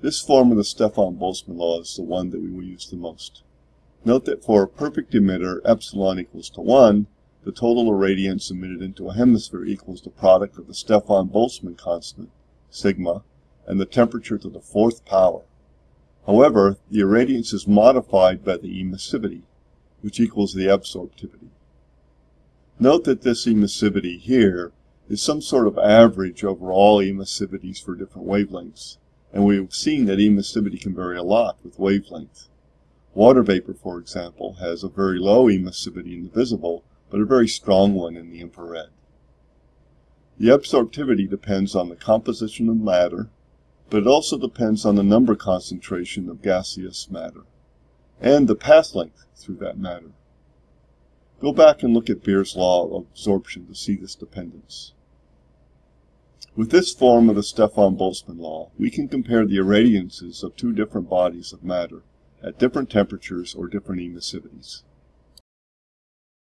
This form of the Stefan-Boltzmann law is the one that we will use the most. Note that for a perfect emitter epsilon equals to 1, the total irradiance emitted into a hemisphere equals the product of the Stefan-Boltzmann constant, sigma, and the temperature to the fourth power. However, the irradiance is modified by the emissivity, which equals the absorptivity. Note that this emissivity here is some sort of average over all emissivities for different wavelengths, and we've seen that emissivity can vary a lot with wavelength. Water vapor, for example, has a very low emissivity in the visible, but a very strong one in the infrared. The absorptivity depends on the composition of matter, but it also depends on the number concentration of gaseous matter, and the path length through that matter. Go back and look at Beer's law of absorption to see this dependence. With this form of the Stefan-Boltzmann law, we can compare the irradiances of two different bodies of matter at different temperatures or different emissivities.